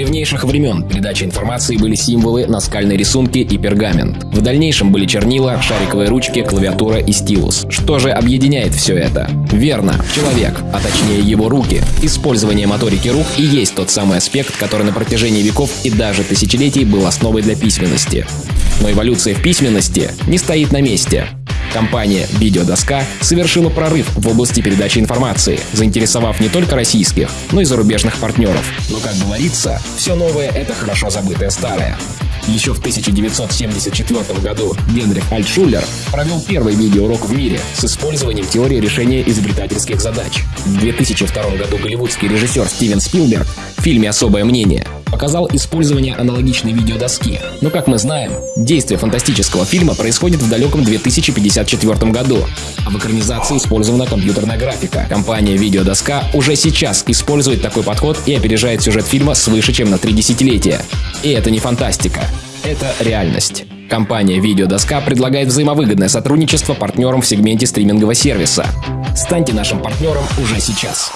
древнейших времен передача информации были символы, наскальные рисунки и пергамент. В дальнейшем были чернила, шариковые ручки, клавиатура и стилус. Что же объединяет все это? Верно, человек, а точнее его руки. Использование моторики рук и есть тот самый аспект, который на протяжении веков и даже тысячелетий был основой для письменности. Но эволюция в письменности не стоит на месте. Компания «Видеодоска» совершила прорыв в области передачи информации, заинтересовав не только российских, но и зарубежных партнеров. Но, как говорится, все новое — это хорошо забытое старое. Еще в 1974 году Генрих Альтшулер провел первый видеоурок в мире с использованием теории решения изобретательских задач. В 2002 году голливудский режиссер Стивен Спилберг в фильме «Особое мнение» показал использование аналогичной видеодоски. Но, как мы знаем, действие фантастического фильма происходит в далеком 2054 году, а в экранизации использована компьютерная графика. Компания «Видеодоска» уже сейчас использует такой подход и опережает сюжет фильма свыше, чем на три десятилетия. И это не фантастика, это реальность. Компания «Видеодоска» предлагает взаимовыгодное сотрудничество партнерам в сегменте стримингового сервиса. Станьте нашим партнером уже сейчас.